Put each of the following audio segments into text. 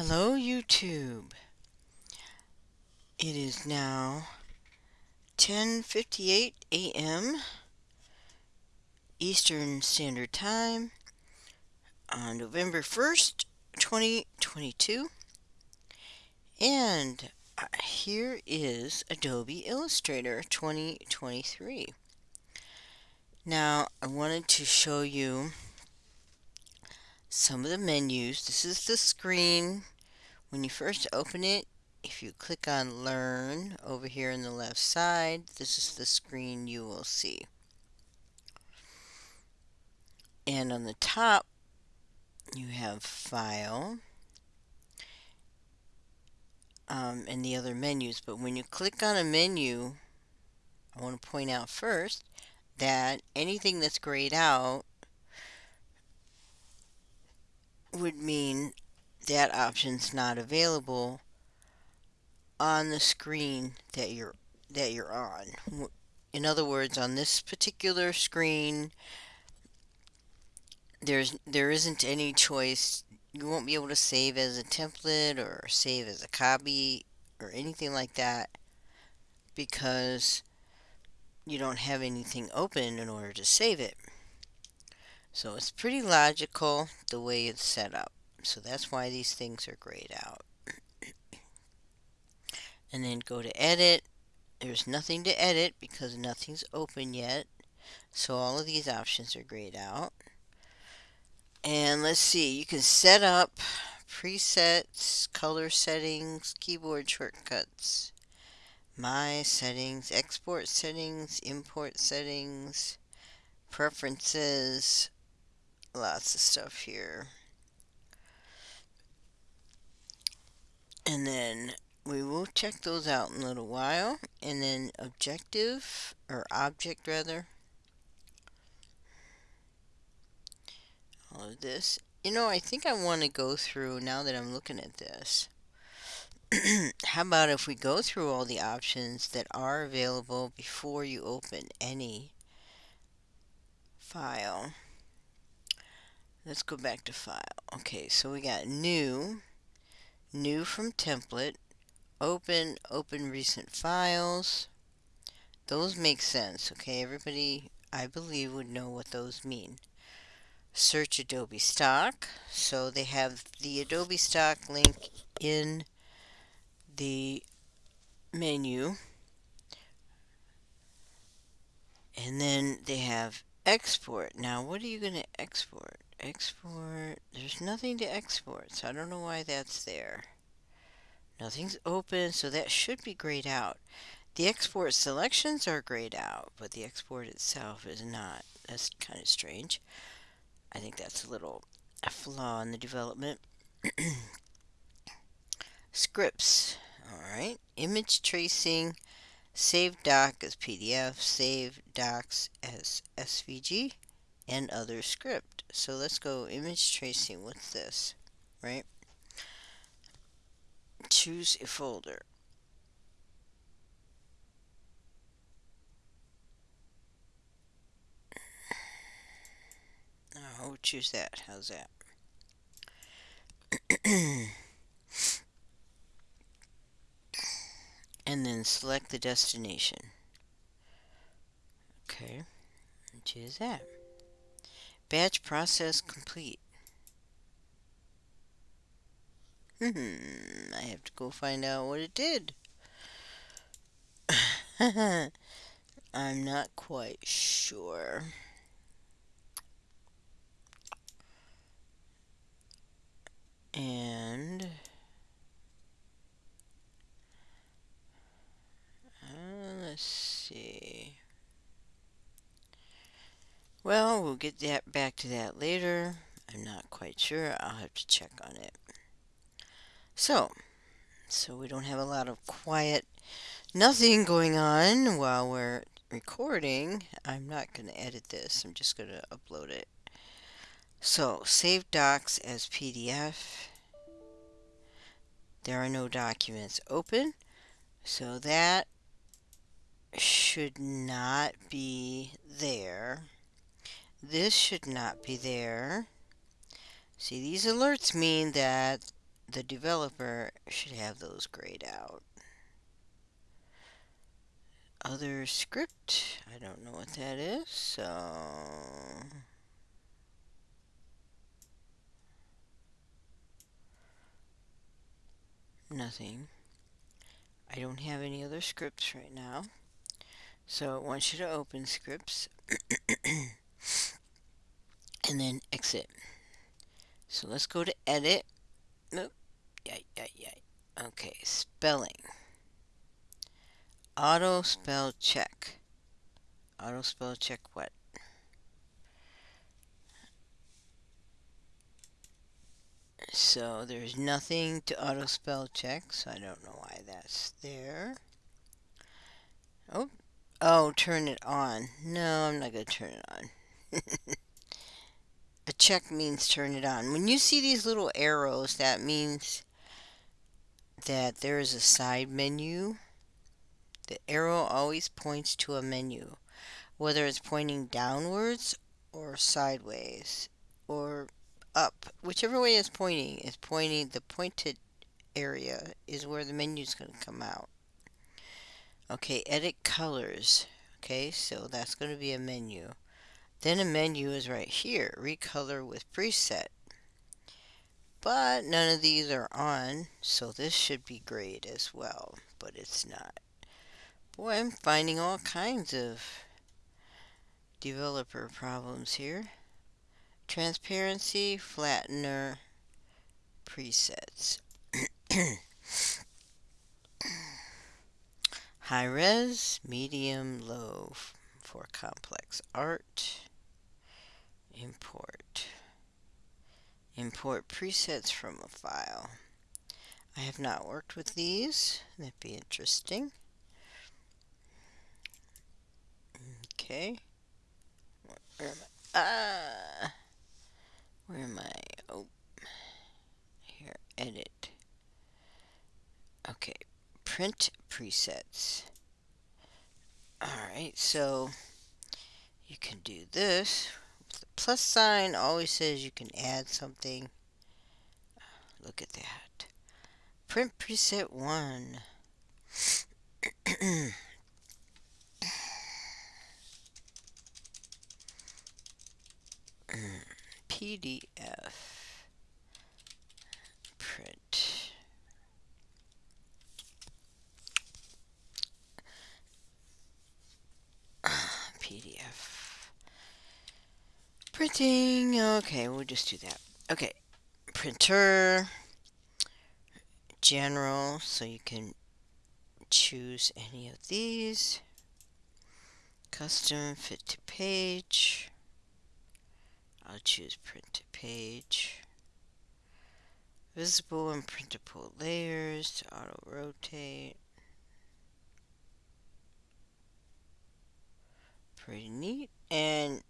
Hello YouTube. It is now 10:58 a.m. Eastern Standard Time on November 1st, 2022. And uh, here is Adobe Illustrator 2023. Now, I wanted to show you some of the menus. This is the screen. When you first open it, if you click on Learn over here on the left side, this is the screen you will see. And on the top, you have File um, and the other menus. But when you click on a menu, I want to point out first that anything that's grayed out would mean that option's not available on the screen that you're that you're on. In other words, on this particular screen, there's there isn't any choice. You won't be able to save as a template or save as a copy or anything like that because you don't have anything open in order to save it. So it's pretty logical the way it's set up. So that's why these things are grayed out. and then go to edit. There's nothing to edit because nothing's open yet. So all of these options are grayed out. And let's see, you can set up presets, color settings, keyboard shortcuts, my settings, export settings, import settings, preferences, lots of stuff here. And then we will check those out in a little while. And then objective, or object rather. All of this. You know, I think I want to go through, now that I'm looking at this, how about if we go through all the options that are available before you open any file. Let's go back to file. Okay, so we got new, new from template, open, open recent files. Those make sense, okay? Everybody, I believe, would know what those mean. Search Adobe Stock. So they have the Adobe Stock link in the menu. And then they have export. Now, what are you going to export? Export. There's nothing to export, so I don't know why that's there. Nothing's open, so that should be grayed out. The export selections are grayed out, but the export itself is not. That's kind of strange. I think that's a little a flaw in the development. Scripts. Alright. Image tracing. Save doc as PDF. Save docs as SVG and other script. So let's go image tracing. What's this? Right? Choose a folder. We'll choose that. How's that? and then select the destination. Okay, choose that. Batch process complete. Hmm, I have to go find out what it did. I'm not quite sure. And uh, let's see. Well, we'll get that back to that later. I'm not quite sure. I'll have to check on it. So, so we don't have a lot of quiet, nothing going on while we're recording. I'm not going to edit this. I'm just going to upload it. So, save docs as PDF. There are no documents open. So that should not be there. This should not be there. See, these alerts mean that the developer should have those grayed out. Other script, I don't know what that is, so nothing. I don't have any other scripts right now. So it wants you to open scripts and then exit. So let's go to edit. Nope. Yeah, yeah, yeah. Okay, spelling. Auto spell check. Auto spell check what? So there's nothing to auto spell check, so I don't know why that's there. Oh, oh, turn it on. No, I'm not going to turn it on. A check means turn it on. When you see these little arrows, that means that there is a side menu. The arrow always points to a menu, whether it's pointing downwards or sideways or up. Whichever way it's pointing, it's pointing, the pointed area is where the menu is going to come out. Okay, edit colors. Okay, so that's going to be a menu. Then a menu is right here, recolor with preset. But none of these are on, so this should be great as well, but it's not. Boy, I'm finding all kinds of developer problems here transparency, flattener, presets. High res, medium, low for complex art. Import. Import presets from a file. I have not worked with these. That'd be interesting. Okay. Where am I? Ah! Where am I? Oh, here, edit. Okay, print presets. Alright, so you can do this. Plus sign always says you can add something. Look at that. Print preset 1. PDF print PDF printing okay we'll just do that okay printer general so you can choose any of these custom fit to page I'll choose print to page. Visible and printable layers to auto rotate. Pretty neat. And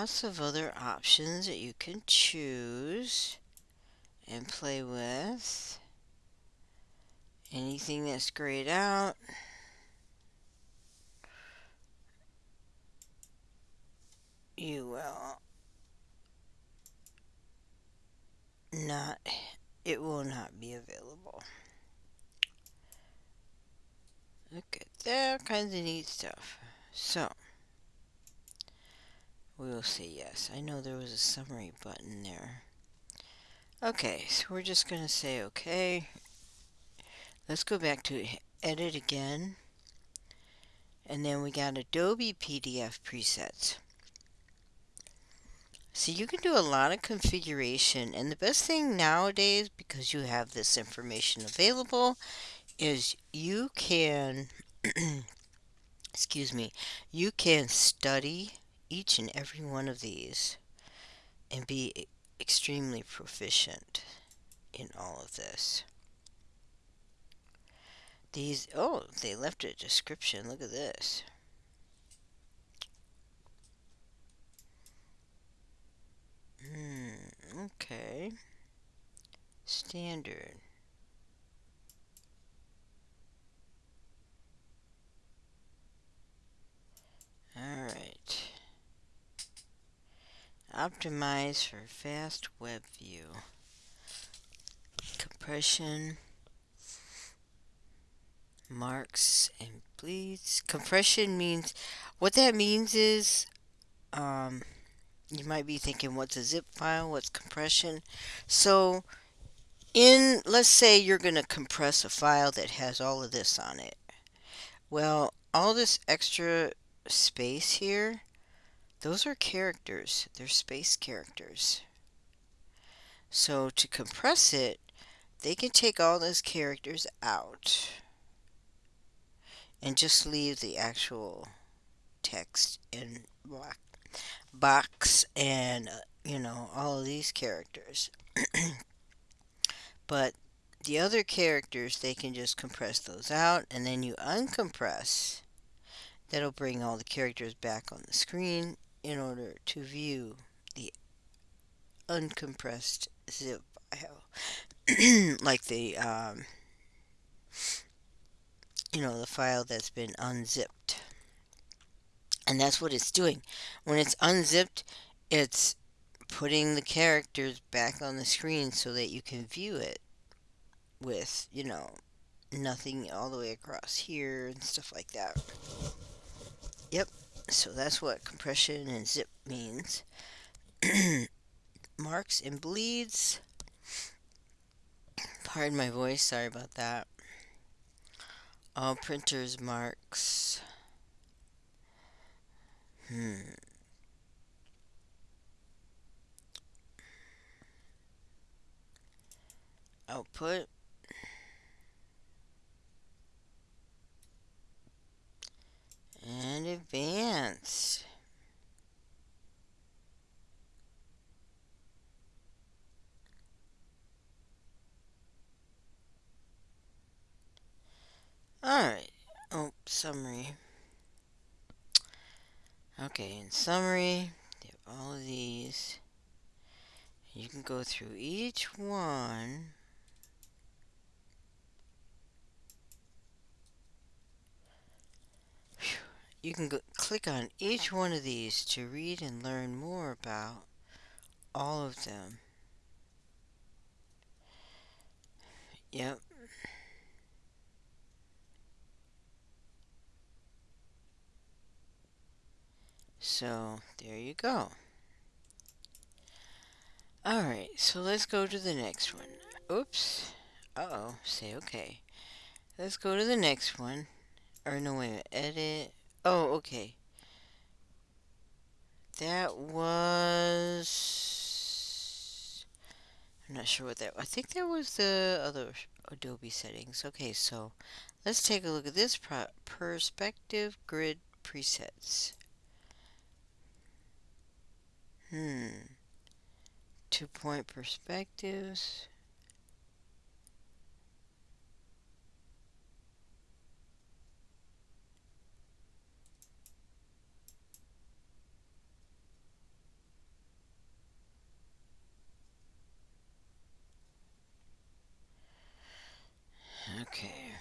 lots of other options that you can choose and play with. Anything that's grayed out. you will not, it will not be available. Look at that, kinds of neat stuff. So, we will say yes. I know there was a summary button there. Okay, so we're just going to say okay. Let's go back to edit again. And then we got Adobe PDF presets. So you can do a lot of configuration and the best thing nowadays because you have this information available is you can excuse me you can study each and every one of these and be extremely proficient in all of this. These, oh, they left a description. Look at this. Hmm, okay. Standard. Alright. Optimize for fast web view. Compression. Marks and bleeds. Compression means, what that means is, um, you might be thinking, what's a zip file? What's compression? So, in, let's say you're going to compress a file that has all of this on it. Well, all this extra space here, those are characters. They're space characters. So to compress it, they can take all those characters out and just leave the actual text in black box and uh, you know all of these characters but the other characters they can just compress those out and then you uncompress that'll bring all the characters back on the screen in order to view the uncompressed zip file. Like the um, you know the file that's been unzipped. And that's what it's doing. When it's unzipped it's putting the characters back on the screen so that you can view it with you know nothing all the way across here and stuff like that so that's what compression and zip means marks and bleeds pardon my voice sorry about that all printers marks Hmm. Output. And advanced. Alright. Oh, summary. Okay, in summary, all of these. You can go through each one. You can go, click on each one of these to read and learn more about all of them. Yep. So there you go. Alright, so let's go to the next one. Oops. Uh-oh. Say okay. Let's go to the next one. Or no, wait a minute. Edit. Oh, okay. That was... I'm not sure what that... I think that was the other Adobe settings. Okay, so let's take a look at this perspective grid presets. Hmm. Two point perspectives. Okay.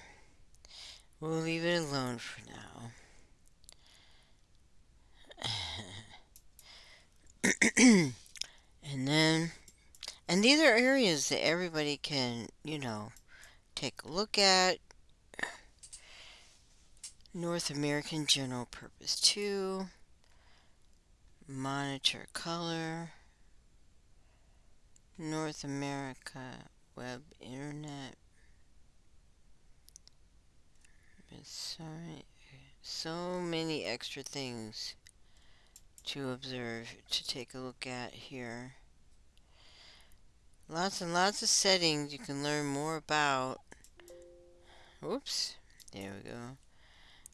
We'll leave it alone for now. and then, and these are areas that everybody can, you know, take a look at. North American General Purpose 2. Monitor Color. North America Web Internet. Sorry, so many extra things to observe, to take a look at here. Lots and lots of settings you can learn more about. Oops, there we go.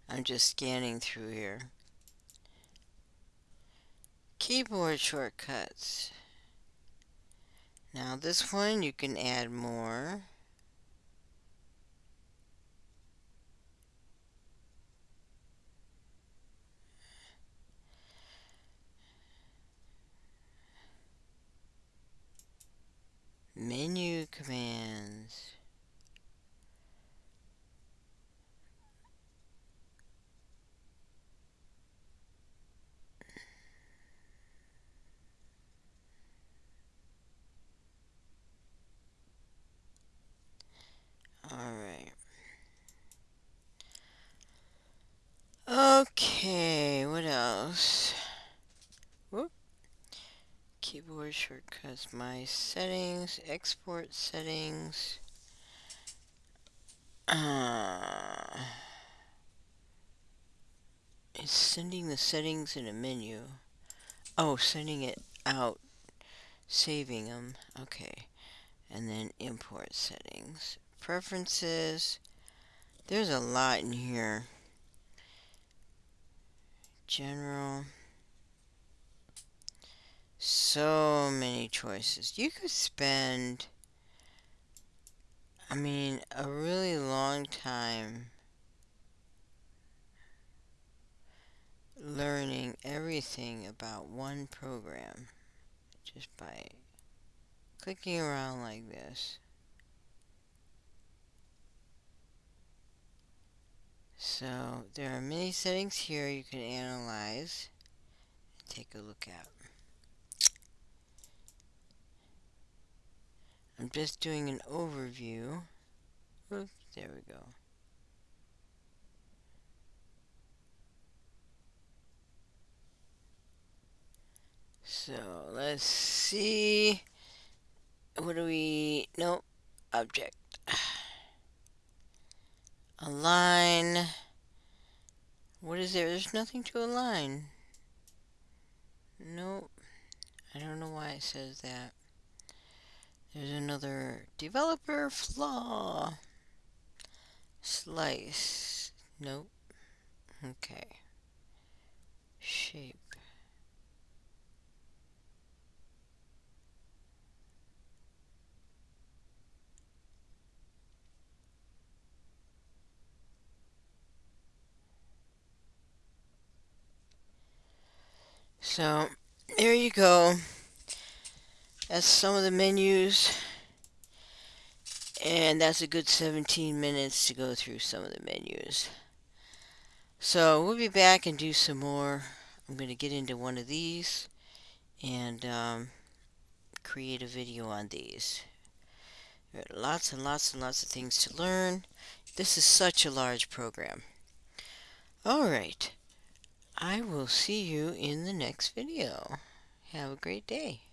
I'm just scanning through here. Keyboard shortcuts. Now this one you can add more. menu commands. Alright. Shortcuts, my settings, export settings. Uh, it's sending the settings in a menu. Oh, sending it out, saving them. Okay. And then import settings. Preferences. There's a lot in here general. So many choices. You could spend, I mean, a really long time learning everything about one program just by clicking around like this. So there are many settings here you can analyze and take a look at. I'm just doing an overview. Oops, there we go. So let's see. What do we? Nope. Object. Align. What is there? There's nothing to align. Nope. I don't know why it says that. There's another developer flaw. Slice. Nope. Okay. Shape. So, there you go. That's some of the menus. And that's a good 17 minutes to go through some of the menus. So, we'll be back and do some more. I'm going to get into one of these and um, create a video on these. There are lots and lots and lots of things to learn. This is such a large program. Alright. I will see you in the next video. Have a great day.